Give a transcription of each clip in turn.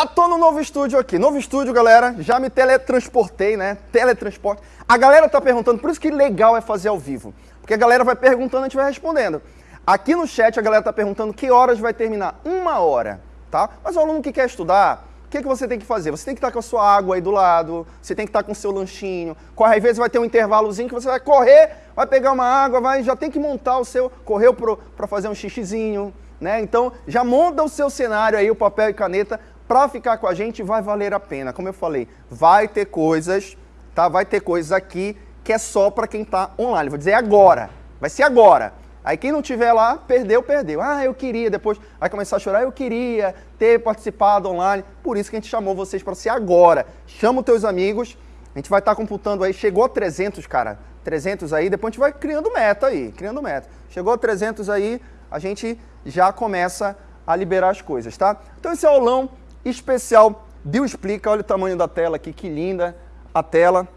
Já tô no novo estúdio aqui. Novo estúdio, galera. Já me teletransportei, né? Teletransporte. A galera tá perguntando, por isso que legal é fazer ao vivo. Porque a galera vai perguntando, a gente vai respondendo. Aqui no chat a galera tá perguntando que horas vai terminar. Uma hora, tá? Mas o aluno que quer estudar, o que, que você tem que fazer? Você tem que estar com a sua água aí do lado, você tem que estar com o seu lanchinho. Às vezes vai ter um intervalozinho que você vai correr, vai pegar uma água, vai, já tem que montar o seu... Correu para fazer um xixizinho, né? Então, já monta o seu cenário aí, o papel e caneta, para ficar com a gente vai valer a pena. Como eu falei, vai ter coisas, tá? Vai ter coisas aqui que é só para quem está online. Vou dizer agora, vai ser agora. Aí quem não tiver lá, perdeu, perdeu. Ah, eu queria, depois vai começar a chorar, eu queria ter participado online. Por isso que a gente chamou vocês para ser agora. Chama os teus amigos, a gente vai estar tá computando aí, chegou a 300, cara, 300 aí, depois a gente vai criando meta aí, criando meta. Chegou a 300 aí, a gente já começa a liberar as coisas, tá? Então esse aulão especial. Bill explica, olha o tamanho da tela aqui, que linda a tela.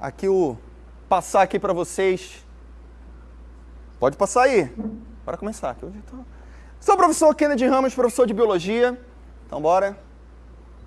Aqui o passar aqui para vocês. Pode passar aí. Para começar. Tô... Sou o professor Kennedy Ramos, professor de biologia. Então bora.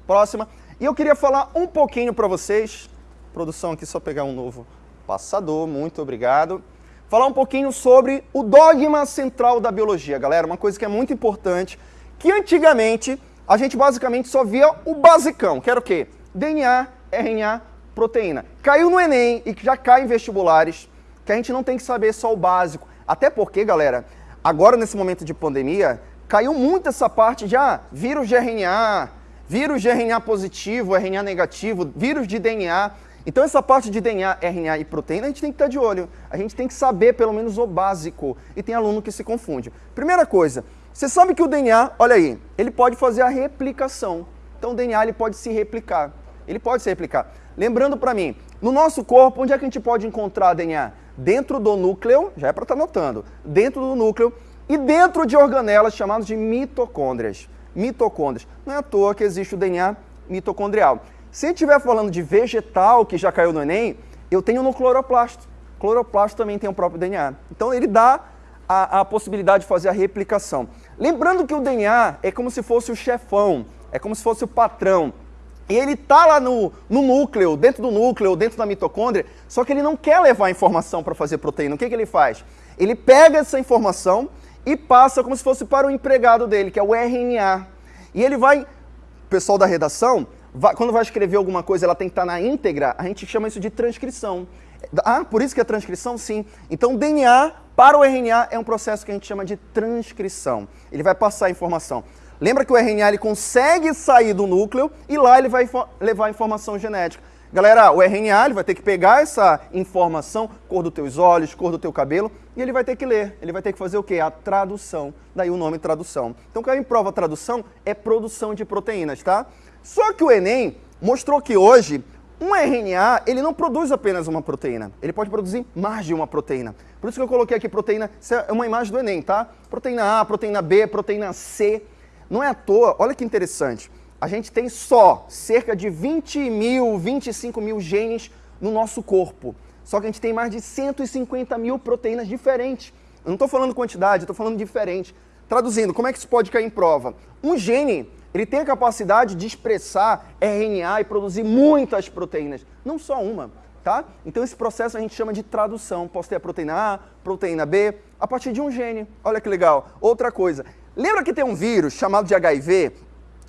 Próxima. E eu queria falar um pouquinho para vocês. Produção aqui só pegar um novo passador. Muito obrigado. Falar um pouquinho sobre o dogma central da biologia, galera. Uma coisa que é muito importante que antigamente a gente basicamente só via o basicão, que era o quê? DNA, RNA, proteína. Caiu no Enem e já cai em vestibulares, que a gente não tem que saber só o básico. Até porque, galera, agora nesse momento de pandemia, caiu muito essa parte de ah, vírus de RNA, vírus de RNA positivo, RNA negativo, vírus de DNA. Então essa parte de DNA, RNA e proteína a gente tem que estar de olho. A gente tem que saber pelo menos o básico. E tem aluno que se confunde. Primeira coisa, você sabe que o DNA, olha aí, ele pode fazer a replicação. Então o DNA ele pode se replicar. Ele pode se replicar. Lembrando para mim, no nosso corpo, onde é que a gente pode encontrar DNA? Dentro do núcleo, já é para estar tá notando, dentro do núcleo e dentro de organelas chamadas de mitocôndrias. Mitocôndrias. Não é à toa que existe o DNA mitocondrial. Se estiver falando de vegetal, que já caiu no Enem, eu tenho no cloroplasto. Cloroplasto também tem o próprio DNA. Então ele dá a, a possibilidade de fazer a replicação. Lembrando que o DNA é como se fosse o chefão, é como se fosse o patrão. E ele está lá no, no, núcleo, dentro do núcleo, dentro da mitocôndria, só que ele não quer levar a informação para fazer proteína. O que, que ele faz? Ele pega essa informação e passa como se fosse para o empregado dele, que é o RNA. E ele vai, o pessoal da redação, vai, quando vai escrever alguma coisa, ela tem que estar tá na íntegra, a gente chama isso de transcrição. Ah, por isso que é transcrição? Sim. Então, DNA para o RNA é um processo que a gente chama de transcrição. Ele vai passar a informação. Lembra que o RNA ele consegue sair do núcleo e lá ele vai levar a informação genética. Galera, o RNA ele vai ter que pegar essa informação, cor dos teus olhos, cor do teu cabelo, e ele vai ter que ler. Ele vai ter que fazer o quê? A tradução. Daí o nome tradução. Então, quando prova tradução, é produção de proteínas, tá? Só que o Enem mostrou que hoje um RNA, ele não produz apenas uma proteína, ele pode produzir mais de uma proteína. Por isso que eu coloquei aqui proteína, isso é uma imagem do Enem, tá? Proteína A, proteína B, proteína C. Não é à toa, olha que interessante, a gente tem só cerca de 20 mil, 25 mil genes no nosso corpo. Só que a gente tem mais de 150 mil proteínas diferentes. Eu não estou falando quantidade, estou falando diferente. Traduzindo, como é que isso pode cair em prova? Um gene ele tem a capacidade de expressar RNA e produzir muitas proteínas, não só uma, tá? Então esse processo a gente chama de tradução. Posso ter a proteína A, proteína B, a partir de um gene. Olha que legal. Outra coisa, lembra que tem um vírus chamado de HIV,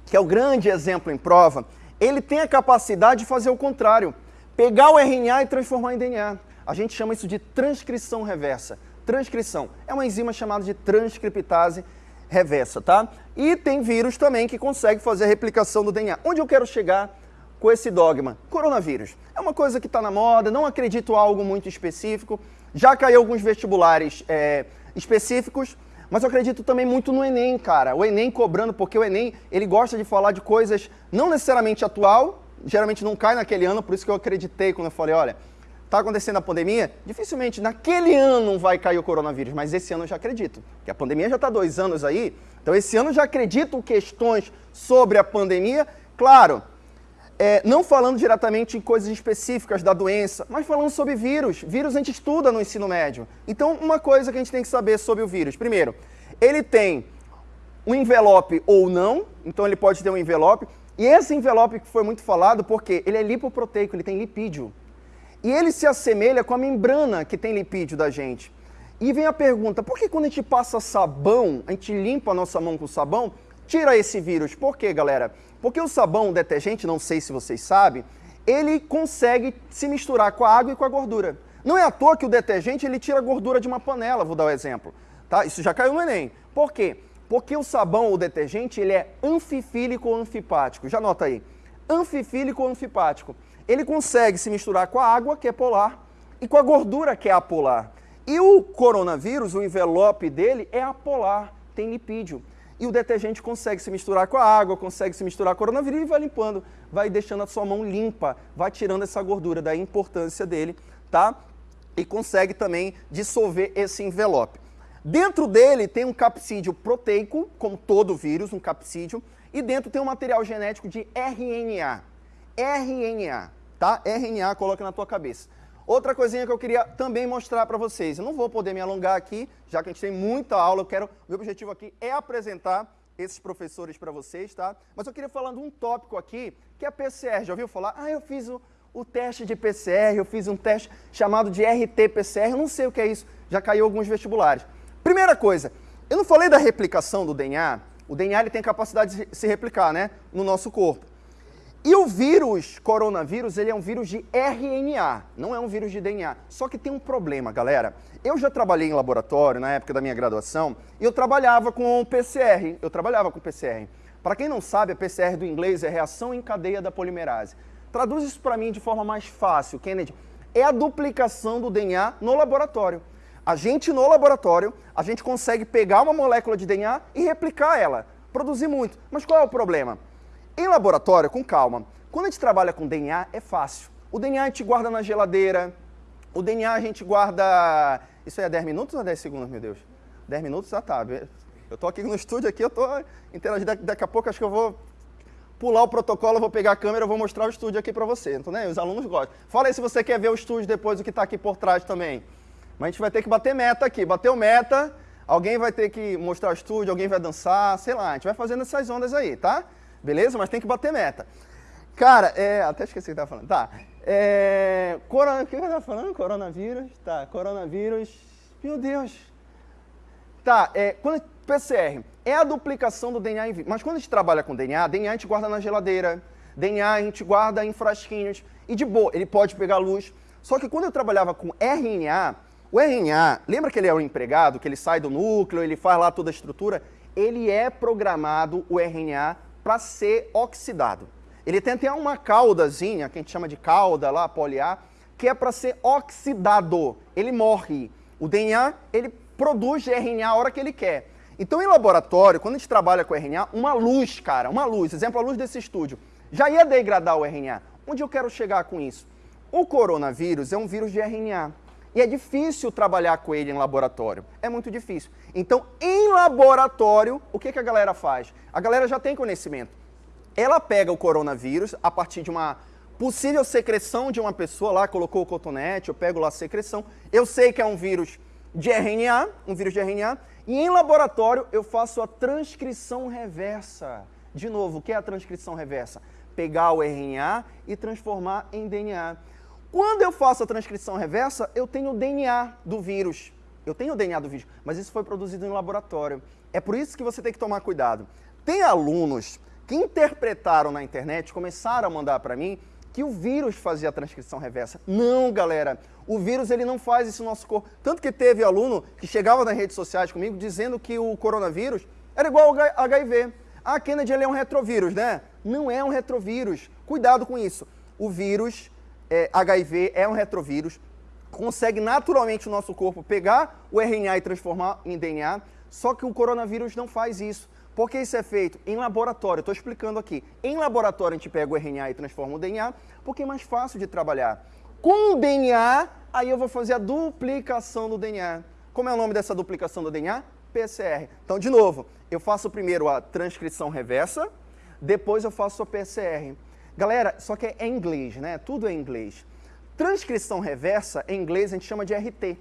que é o grande exemplo em prova? Ele tem a capacidade de fazer o contrário, pegar o RNA e transformar em DNA. A gente chama isso de transcrição reversa. Transcrição é uma enzima chamada de transcriptase reversa, tá? E tem vírus também que consegue fazer a replicação do DNA. Onde eu quero chegar com esse dogma? Coronavírus. É uma coisa que está na moda, não acredito algo muito específico. Já caiu alguns vestibulares é, específicos, mas eu acredito também muito no Enem, cara. O Enem cobrando, porque o Enem, ele gosta de falar de coisas não necessariamente atual, geralmente não cai naquele ano, por isso que eu acreditei quando eu falei, olha, está acontecendo a pandemia, dificilmente naquele ano vai cair o coronavírus, mas esse ano eu já acredito, que a pandemia já está dois anos aí, então esse ano eu já acredito questões sobre a pandemia, claro, é, não falando diretamente em coisas específicas da doença, mas falando sobre vírus. Vírus a gente estuda no ensino médio. Então, uma coisa que a gente tem que saber sobre o vírus. Primeiro, ele tem um envelope ou não, então ele pode ter um envelope. E esse envelope que foi muito falado, porque ele é lipoproteico, ele tem lipídio. E ele se assemelha com a membrana que tem lipídio da gente. E vem a pergunta, por que quando a gente passa sabão, a gente limpa a nossa mão com sabão, tira esse vírus? Por quê, galera? Porque o sabão, o detergente, não sei se vocês sabem, ele consegue se misturar com a água e com a gordura. Não é à toa que o detergente ele tira a gordura de uma panela, vou dar um exemplo. Tá? Isso já caiu no Enem. Por quê? Porque o sabão, o detergente, ele é anfifílico ou anfipático. Já nota aí. Anfifílico ou anfipático. Ele consegue se misturar com a água, que é polar, e com a gordura, que é apolar. E o coronavírus, o envelope dele é apolar, tem lipídio. E o detergente consegue se misturar com a água, consegue se misturar com o coronavírus e vai limpando, vai deixando a sua mão limpa, vai tirando essa gordura, da importância dele, tá? E consegue também dissolver esse envelope. Dentro dele tem um capsídeo proteico, como todo vírus, um capsídeo, e dentro tem um material genético de RNA. RNA, tá? RNA, coloca na tua cabeça. Outra coisinha que eu queria também mostrar para vocês, eu não vou poder me alongar aqui, já que a gente tem muita aula, eu quero, meu objetivo aqui é apresentar esses professores para vocês, tá? Mas eu queria falar de um tópico aqui, que é a PCR, já ouviu falar? Ah, eu fiz o, o teste de PCR, eu fiz um teste chamado de RT-PCR, eu não sei o que é isso, já caiu alguns vestibulares. Primeira coisa, eu não falei da replicação do DNA. O DNA ele tem capacidade de se replicar né, no nosso corpo. E o vírus, coronavírus, ele é um vírus de RNA, não é um vírus de DNA. Só que tem um problema, galera. Eu já trabalhei em laboratório na época da minha graduação e eu trabalhava com PCR. Eu trabalhava com PCR. Para quem não sabe, a PCR do inglês é reação em cadeia da polimerase. Traduz isso para mim de forma mais fácil, Kennedy. É a duplicação do DNA no laboratório. A gente, no laboratório, a gente consegue pegar uma molécula de DNA e replicar ela, produzir muito. Mas qual é o problema? Em laboratório, com calma, quando a gente trabalha com DNA, é fácil. O DNA a gente guarda na geladeira, o DNA a gente guarda... Isso aí é 10 minutos ou 10 segundos, meu Deus? 10 minutos já tá. Eu tô aqui no estúdio, aqui eu tô interagindo. Daqui a pouco acho que eu vou pular o protocolo, vou pegar a câmera, vou mostrar o estúdio aqui para você. Então, né, os alunos gostam. Fala aí se você quer ver o estúdio depois, o que está aqui por trás também. Mas a gente vai ter que bater meta aqui. Bateu meta, alguém vai ter que mostrar o estúdio, alguém vai dançar, sei lá. A gente vai fazendo essas ondas aí, tá? Beleza? Mas tem que bater meta. Cara, é... Até esqueci o que eu falando. Tá. É... Corona... O que eu tava falando? Coronavírus. Tá, coronavírus. Meu Deus. Tá, é... Quando... PCR é a duplicação do DNA em vivo. Mas quando a gente trabalha com DNA, DNA a gente guarda na geladeira, DNA a gente guarda em frasquinhos. E de boa, ele pode pegar luz. Só que quando eu trabalhava com RNA, o RNA, lembra que ele é o empregado, que ele sai do núcleo, ele faz lá toda a estrutura? Ele é programado, o RNA, para ser oxidado. Ele tem até uma caudazinha, que a gente chama de cauda lá, poliar, que é para ser oxidado. Ele morre. O DNA, ele produz RNA a hora que ele quer. Então, em laboratório, quando a gente trabalha com RNA, uma luz, cara, uma luz, exemplo, a luz desse estúdio, já ia degradar o RNA. Onde eu quero chegar com isso? O coronavírus é um vírus de RNA. E é difícil trabalhar com ele em laboratório. É muito difícil. Então, em laboratório, o que, que a galera faz? A galera já tem conhecimento. Ela pega o coronavírus a partir de uma possível secreção de uma pessoa lá, colocou o cotonete, eu pego lá a secreção. Eu sei que é um vírus de RNA, um vírus de RNA, e em laboratório eu faço a transcrição reversa. De novo, o que é a transcrição reversa? Pegar o RNA e transformar em DNA. Quando eu faço a transcrição reversa, eu tenho o DNA do vírus. Eu tenho o DNA do vírus, mas isso foi produzido em laboratório. É por isso que você tem que tomar cuidado. Tem alunos que interpretaram na internet, começaram a mandar para mim, que o vírus fazia a transcrição reversa. Não, galera. O vírus ele não faz isso no nosso corpo. Tanto que teve aluno que chegava nas redes sociais comigo dizendo que o coronavírus era igual ao HIV. Ah, Kennedy ele é um retrovírus, né? Não é um retrovírus. Cuidado com isso. O vírus é, HIV é um retrovírus, consegue naturalmente o nosso corpo pegar o RNA e transformar em DNA, só que o coronavírus não faz isso. Por que isso é feito? Em laboratório, estou explicando aqui. Em laboratório a gente pega o RNA e transforma o DNA, porque é mais fácil de trabalhar. Com o DNA, aí eu vou fazer a duplicação do DNA. Como é o nome dessa duplicação do DNA? PCR. Então, de novo, eu faço primeiro a transcrição reversa, depois eu faço a PCR. Galera, só que é inglês, né? Tudo é inglês. Transcrição reversa, em inglês, a gente chama de RT.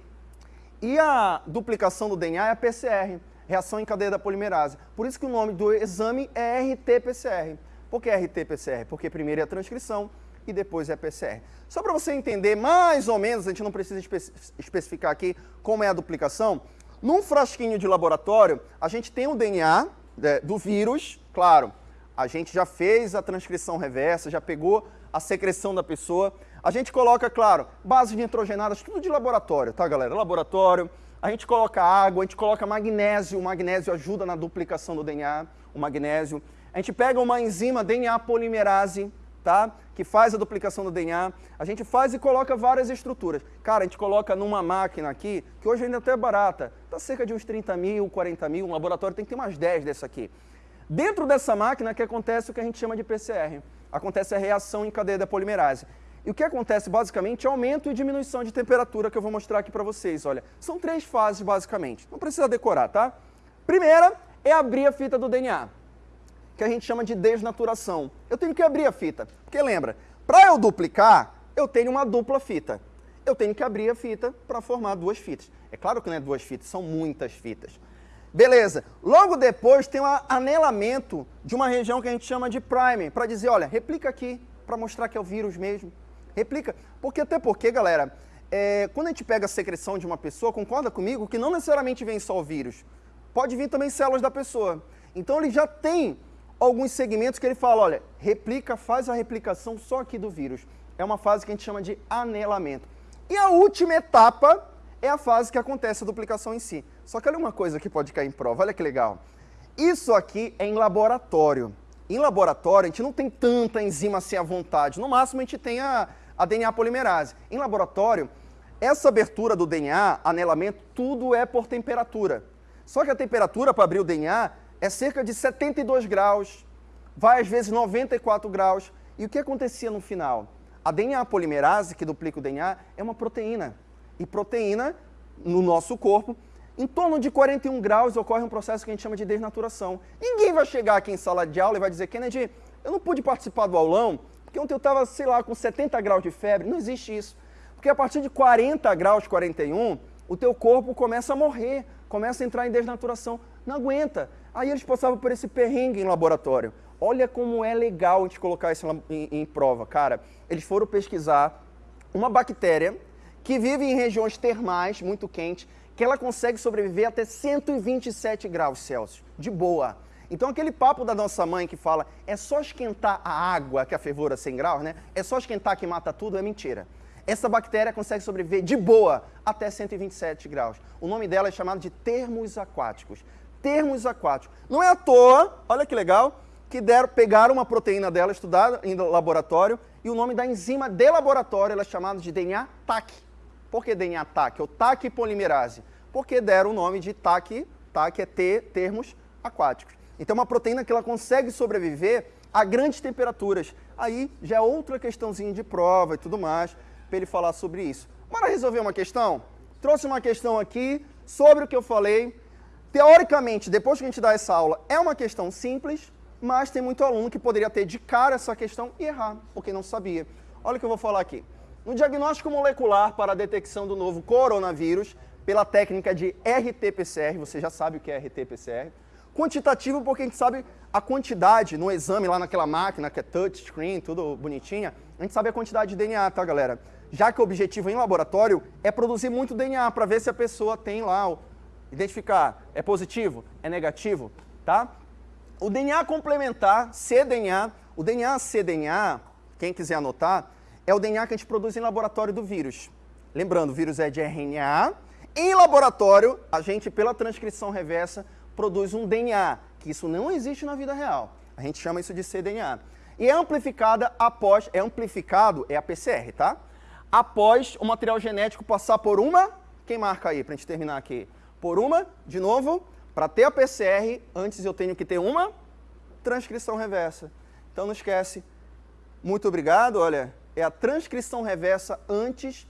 E a duplicação do DNA é a PCR. reação em cadeia da polimerase. Por isso que o nome do exame é RT-PCR. Por que RT-PCR? Porque primeiro é a transcrição e depois é a PCR. Só para você entender mais ou menos, a gente não precisa espe especificar aqui como é a duplicação, num frasquinho de laboratório, a gente tem o DNA é, do vírus, claro, a gente já fez a transcrição reversa, já pegou a secreção da pessoa, a gente coloca, claro, bases nitrogenadas, tudo de laboratório, tá galera? Laboratório, a gente coloca água, a gente coloca magnésio, o magnésio ajuda na duplicação do DNA, o magnésio. A gente pega uma enzima DNA polimerase, tá? Que faz a duplicação do DNA. A gente faz e coloca várias estruturas. Cara, a gente coloca numa máquina aqui, que hoje ainda até é barata, tá cerca de uns 30 mil, 40 mil, um laboratório tem que ter umas 10 dessa aqui. Dentro dessa máquina que acontece o que a gente chama de PCR. Acontece a reação em cadeia da polimerase. E o que acontece basicamente é aumento e diminuição de temperatura que eu vou mostrar aqui para vocês. Olha, são três fases basicamente. Não precisa decorar, tá? Primeira é abrir a fita do DNA que a gente chama de desnaturação. Eu tenho que abrir a fita, porque lembra, para eu duplicar, eu tenho uma dupla fita. Eu tenho que abrir a fita para formar duas fitas. É claro que não é duas fitas, são muitas fitas. Beleza. Logo depois tem um anelamento de uma região que a gente chama de primer, para dizer, olha, replica aqui, para mostrar que é o vírus mesmo. Replica. Porque até porque, galera, é, quando a gente pega a secreção de uma pessoa, concorda comigo que não necessariamente vem só o vírus. Pode vir também células da pessoa. Então ele já tem alguns segmentos que ele fala, olha, replica, faz a replicação só aqui do vírus. É uma fase que a gente chama de anelamento. E a última etapa é a fase que acontece a duplicação em si. Só que olha uma coisa que pode cair em prova, olha que legal. Isso aqui é em laboratório. Em laboratório, a gente não tem tanta enzima assim à vontade. No máximo, a gente tem a, a DNA polimerase. Em laboratório, essa abertura do DNA, anelamento, tudo é por temperatura. Só que a temperatura para abrir o DNA é cerca de 72 graus, vai às vezes 94 graus. E o que acontecia no final? A DNA polimerase, que duplica o DNA, é uma proteína. E proteína, no nosso corpo, em torno de 41 graus ocorre um processo que a gente chama de desnaturação. Ninguém vai chegar aqui em sala de aula e vai dizer, Kennedy, eu não pude participar do aulão, porque ontem eu estava, sei lá, com 70 graus de febre. Não existe isso. Porque a partir de 40 graus, 41, o teu corpo começa a morrer, começa a entrar em desnaturação. Não aguenta. Aí eles passavam por esse perrengue em laboratório. Olha como é legal a gente colocar isso em, em prova, cara. Eles foram pesquisar uma bactéria que vive em regiões termais, muito quentes, que ela consegue sobreviver até 127 graus Celsius, de boa. Então aquele papo da nossa mãe que fala é só esquentar a água, que a fervura 100 graus, né? É só esquentar que mata tudo, é mentira. Essa bactéria consegue sobreviver de boa até 127 graus. O nome dela é chamado de termos aquáticos termos aquáticos. Não é à toa, olha que legal, que deram, pegaram uma proteína dela, estudada em laboratório, e o nome da enzima de laboratório é chamada de DNA TAC. Por que DNA TAC? Ou TAC polimerase? Porque deram o nome de TAC, TAC é T, termos aquáticos. Então é uma proteína que ela consegue sobreviver a grandes temperaturas. Aí já é outra questãozinha de prova e tudo mais, para ele falar sobre isso. Bora resolver uma questão? Trouxe uma questão aqui sobre o que eu falei, Teoricamente, depois que a gente dá essa aula, é uma questão simples, mas tem muito aluno que poderia ter de cara essa questão e errar, porque não sabia. Olha o que eu vou falar aqui. No diagnóstico molecular para a detecção do novo coronavírus, pela técnica de RT-PCR, você já sabe o que é RT-PCR, quantitativo porque a gente sabe a quantidade no exame lá naquela máquina que é touchscreen, tudo bonitinha, a gente sabe a quantidade de DNA, tá galera? Já que o objetivo em laboratório é produzir muito DNA para ver se a pessoa tem lá identificar é positivo, é negativo, tá? O DNA complementar, cDNA, o DNA cDNA, quem quiser anotar, é o DNA que a gente produz em laboratório do vírus. Lembrando, o vírus é de RNA. Em laboratório, a gente, pela transcrição reversa, produz um DNA, que isso não existe na vida real. A gente chama isso de cDNA. E é amplificada após, é amplificado, é a PCR, tá? Após o material genético passar por uma, quem marca aí, para a gente terminar aqui? por uma, de novo, para ter a PCR, antes eu tenho que ter uma transcrição reversa. Então não esquece. Muito obrigado, olha, é a transcrição reversa antes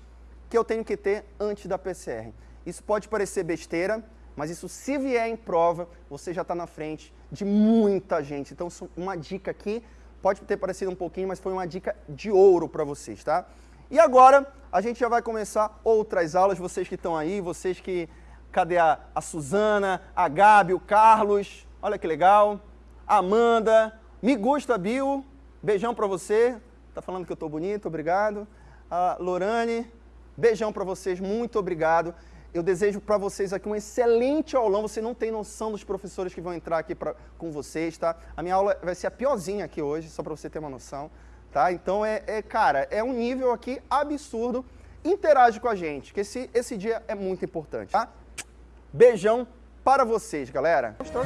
que eu tenho que ter antes da PCR. Isso pode parecer besteira, mas isso se vier em prova, você já está na frente de muita gente. Então uma dica aqui, pode ter parecido um pouquinho, mas foi uma dica de ouro para vocês, tá? E agora a gente já vai começar outras aulas, vocês que estão aí, vocês que cadê a, a Suzana, a Gabi, o Carlos, olha que legal. A Amanda, me gusta, Bill, beijão pra você. Tá falando que eu tô bonito, obrigado. A Lorane, beijão pra vocês, muito obrigado. Eu desejo para vocês aqui um excelente aulão. Você não tem noção dos professores que vão entrar aqui pra, com vocês, tá? A minha aula vai ser a piorzinha aqui hoje, só para você ter uma noção, tá? Então, é, é, cara, é um nível aqui absurdo. Interage com a gente, que esse, esse dia é muito importante, tá? Beijão para vocês, galera. Gostou?